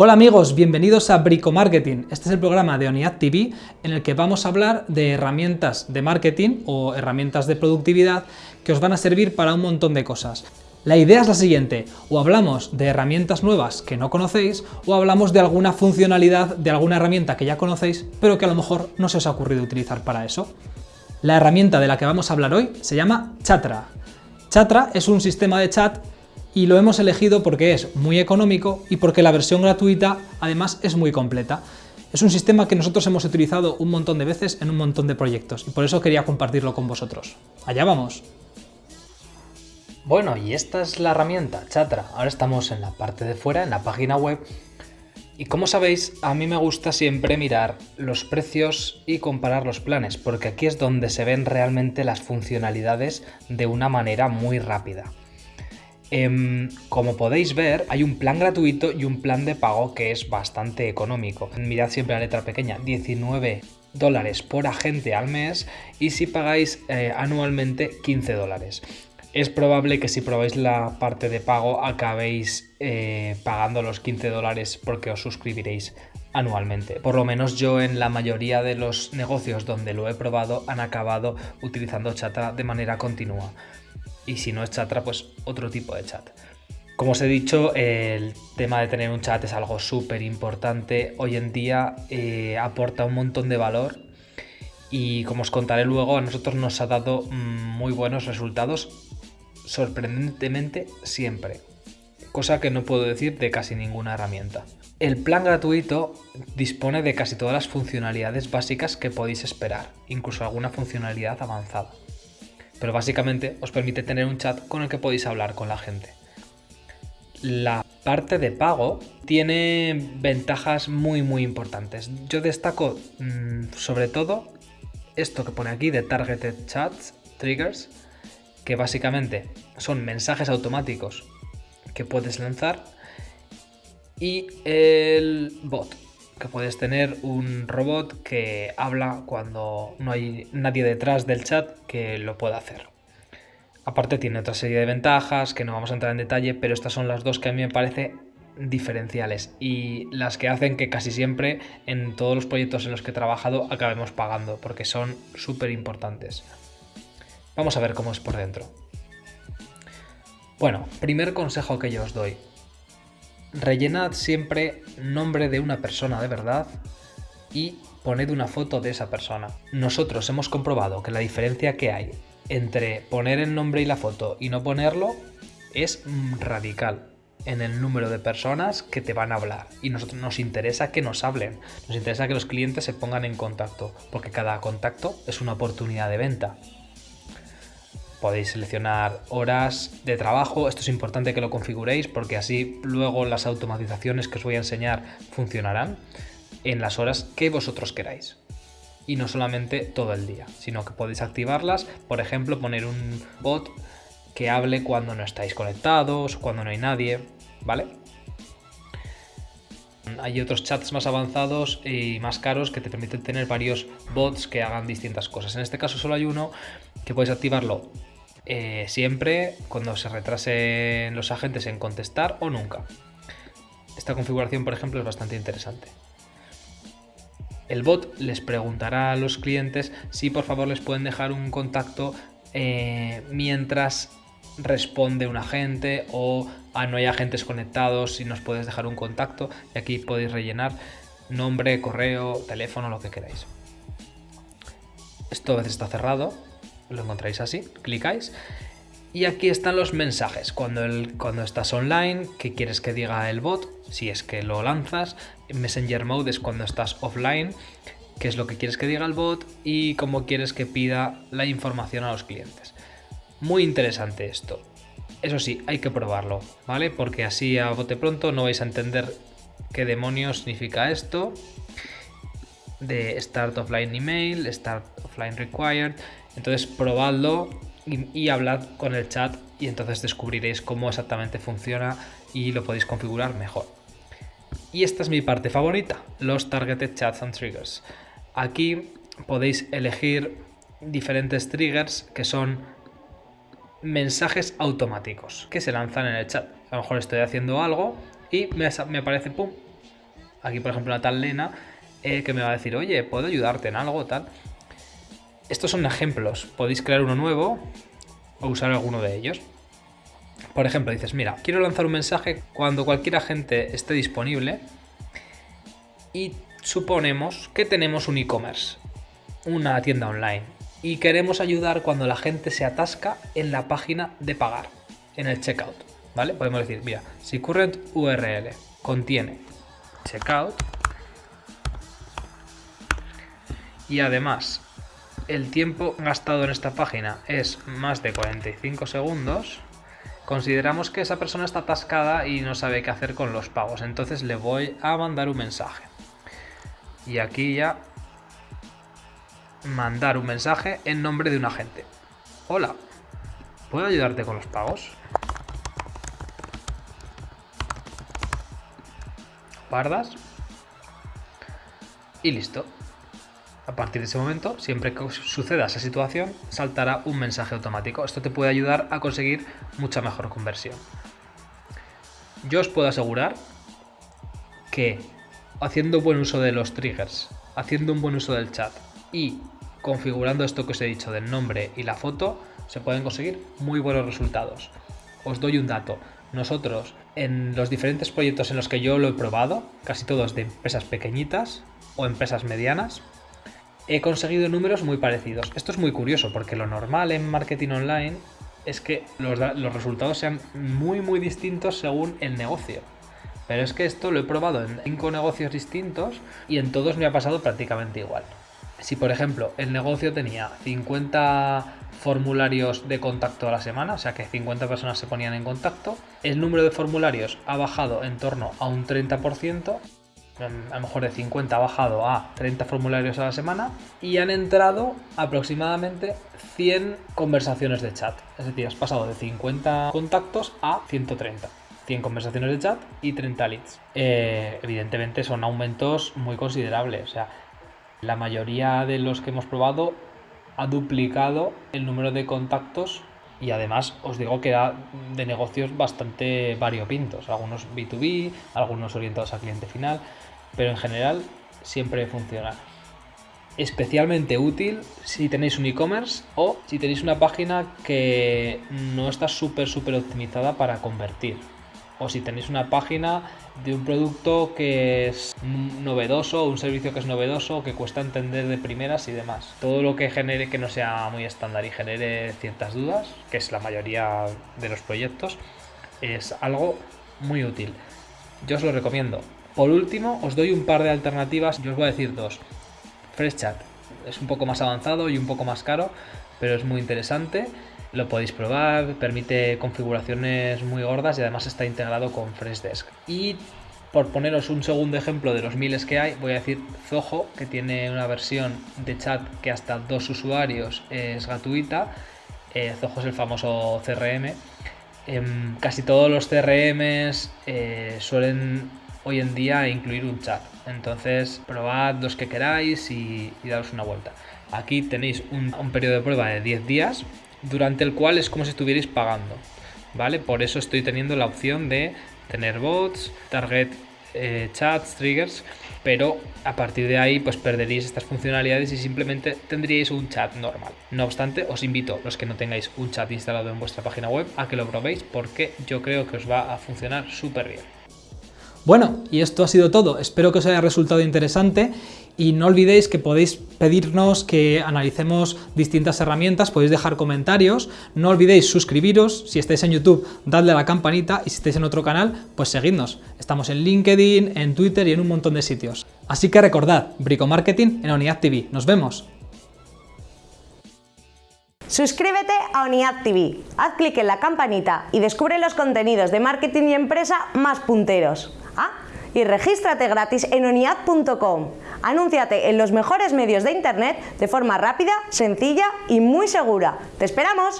Hola amigos, bienvenidos a Brico Marketing. Este es el programa de ONIAD TV en el que vamos a hablar de herramientas de marketing o herramientas de productividad que os van a servir para un montón de cosas. La idea es la siguiente, o hablamos de herramientas nuevas que no conocéis, o hablamos de alguna funcionalidad de alguna herramienta que ya conocéis, pero que a lo mejor no se os ha ocurrido utilizar para eso. La herramienta de la que vamos a hablar hoy se llama Chatra. Chatra es un sistema de chat y lo hemos elegido porque es muy económico y porque la versión gratuita además es muy completa. Es un sistema que nosotros hemos utilizado un montón de veces en un montón de proyectos y por eso quería compartirlo con vosotros. ¡Allá vamos! Bueno, y esta es la herramienta, Chatra. Ahora estamos en la parte de fuera, en la página web. Y como sabéis, a mí me gusta siempre mirar los precios y comparar los planes, porque aquí es donde se ven realmente las funcionalidades de una manera muy rápida. Em, como podéis ver, hay un plan gratuito y un plan de pago que es bastante económico. Mirad siempre la letra pequeña, 19 dólares por agente al mes y si pagáis eh, anualmente 15 dólares. Es probable que si probáis la parte de pago acabéis eh, pagando los 15 dólares porque os suscribiréis anualmente. Por lo menos yo en la mayoría de los negocios donde lo he probado han acabado utilizando Chatra de manera continua y si no es Chatra, pues otro tipo de chat. Como os he dicho, el tema de tener un chat es algo súper importante. Hoy en día eh, aporta un montón de valor y como os contaré luego, a nosotros nos ha dado mm, muy buenos resultados, sorprendentemente siempre. Cosa que no puedo decir de casi ninguna herramienta. El plan gratuito dispone de casi todas las funcionalidades básicas que podéis esperar, incluso alguna funcionalidad avanzada pero básicamente os permite tener un chat con el que podéis hablar con la gente. La parte de pago tiene ventajas muy muy importantes. Yo destaco mm, sobre todo esto que pone aquí de Targeted Chats Triggers, que básicamente son mensajes automáticos que puedes lanzar y el bot, que puedes tener un robot que habla cuando no hay nadie detrás del chat que lo pueda hacer. Aparte tiene otra serie de ventajas que no vamos a entrar en detalle, pero estas son las dos que a mí me parece diferenciales y las que hacen que casi siempre en todos los proyectos en los que he trabajado acabemos pagando porque son súper importantes. Vamos a ver cómo es por dentro. Bueno, primer consejo que yo os doy rellenad siempre nombre de una persona de verdad y poned una foto de esa persona. Nosotros hemos comprobado que la diferencia que hay entre poner el nombre y la foto y no ponerlo es radical en el número de personas que te van a hablar y nosotros nos interesa que nos hablen, nos interesa que los clientes se pongan en contacto porque cada contacto es una oportunidad de venta. Podéis seleccionar horas de trabajo, esto es importante que lo configuréis porque así luego las automatizaciones que os voy a enseñar funcionarán en las horas que vosotros queráis. Y no solamente todo el día, sino que podéis activarlas, por ejemplo, poner un bot que hable cuando no estáis conectados, cuando no hay nadie, ¿vale? Hay otros chats más avanzados y más caros que te permiten tener varios bots que hagan distintas cosas. En este caso solo hay uno que puedes activarlo eh, siempre cuando se retrasen los agentes en contestar o nunca. Esta configuración, por ejemplo, es bastante interesante. El bot les preguntará a los clientes si por favor les pueden dejar un contacto eh, mientras responde un agente o ah, no hay agentes conectados si nos puedes dejar un contacto y aquí podéis rellenar nombre, correo, teléfono, lo que queráis. Esto a veces está cerrado, lo encontráis así, clicáis y aquí están los mensajes, cuando, el, cuando estás online, qué quieres que diga el bot, si es que lo lanzas, Messenger Mode es cuando estás offline, qué es lo que quieres que diga el bot y cómo quieres que pida la información a los clientes. Muy interesante esto. Eso sí, hay que probarlo, ¿vale? Porque así a bote pronto no vais a entender qué demonios significa esto de Start Offline Email, Start Offline Required. Entonces probadlo y, hablad con el chat y entonces descubriréis cómo exactamente funciona y lo podéis configurar mejor. Y esta es mi parte favorita, los Targeted Chats and Triggers. Aquí podéis elegir diferentes triggers que son mensajes automáticos que se lanzan en el chat. A lo mejor estoy haciendo algo y me, aparece, pum, Aquí, por ejemplo, una tal Lena eh, que me va a decir, oye, ¿puedo ayudarte en algo tal? Estos son ejemplos. Podéis crear uno nuevo o usar alguno de ellos. Por ejemplo, dices, mira, quiero lanzar un mensaje cuando cualquier agente esté disponible y suponemos que tenemos un e-commerce, una tienda online, y queremos ayudar cuando la gente se atasca en la página de pagar, en el checkout. ¿Vale? Podemos decir, mira, si current URL contiene checkout y además el tiempo gastado en esta página es más de 45 segundos, consideramos que esa persona está atascada y no sabe qué hacer con los pagos. Entonces le voy a mandar un mensaje. Y aquí ya mandar un mensaje en nombre de un agente. Hola, ¿puedo ayudarte con los pagos? Guardas. Y listo. A partir de ese momento, siempre que suceda esa situación, saltará un mensaje automático. Esto te puede ayudar a conseguir mucha mejor conversión. Yo os puedo asegurar que haciendo buen uso de los triggers, haciendo un buen uso del chat y configurando esto que os he dicho del nombre y la foto, se pueden conseguir muy buenos resultados. Os doy un dato. Nosotros, en los diferentes proyectos en los que yo lo he probado, casi todos de empresas pequeñitas o empresas medianas, he conseguido números muy parecidos. Esto es muy curioso porque lo normal en marketing online es que los, resultados sean muy muy distintos según el negocio. Pero es que esto lo he probado en cinco negocios distintos y en todos me ha pasado prácticamente igual. Si por ejemplo el negocio tenía 50 formularios de contacto a la semana, o sea que 50 personas se ponían en contacto, el número de formularios ha bajado en torno a un 30%, a lo mejor de 50 ha bajado a 30 formularios a la semana y han entrado aproximadamente 100 conversaciones de chat. Es decir, has pasado de 50 contactos a 130. 100 conversaciones de chat y 30 leads. Eh, evidentemente son aumentos muy considerables. O sea, la mayoría de los que hemos probado ha duplicado el número de contactos y además os digo que era de negocios bastante variopintos, algunos B2B, algunos orientados al cliente final, pero en general siempre funciona. Especialmente útil si tenéis un e-commerce o si tenéis una página que no está súper súper optimizada para convertir. O si tenéis una página de un producto que es novedoso, un servicio que es novedoso, que cuesta entender de primeras y demás. Todo lo que genere que no sea muy estándar y genere ciertas dudas, que es la mayoría de los proyectos, es algo muy útil. Yo os lo recomiendo. Por último, os doy un par de alternativas. Yo os voy a decir dos. FreshChat es un poco más avanzado y un poco más caro, pero es muy interesante. Lo podéis probar, permite configuraciones muy gordas y además está integrado con Freshdesk. Y por poneros un segundo ejemplo de los miles que hay, voy a decir Zoho, que tiene una versión de chat que hasta dos usuarios es gratuita. Eh, Zoho es el famoso CRM. Em, casi todos los CRMs eh, suelen hoy en día incluir un chat. Entonces probad los que queráis y, daros una vuelta. Aquí tenéis un, periodo de prueba de 10 días durante el cual es como si estuvierais pagando. ¿Vale? Por eso estoy teniendo la opción de tener bots, target eh, chats, triggers, pero a partir de ahí pues perderíais estas funcionalidades y simplemente tendríais un chat normal. No obstante, os invito, los que no tengáis un chat instalado en vuestra página web, a que lo probéis porque yo creo que os va a funcionar súper bien. Bueno, y esto ha sido todo. Espero que os haya resultado interesante y no olvidéis que podéis pedirnos que analicemos distintas herramientas, podéis dejar comentarios, no olvidéis suscribiros, si estáis en YouTube dadle a la campanita y si estáis en otro canal pues seguidnos. Estamos en LinkedIn, en Twitter y en un montón de sitios. Así que recordad, Brico Marketing en Unidad TV. ¡Nos vemos! Suscríbete a Unidad TV, haz clic en la campanita y descubre los contenidos de marketing y empresa más punteros. Y regístrate gratis en unidad.com. Anúnciate en los mejores medios de internet de forma rápida, sencilla y muy segura. ¡Te esperamos!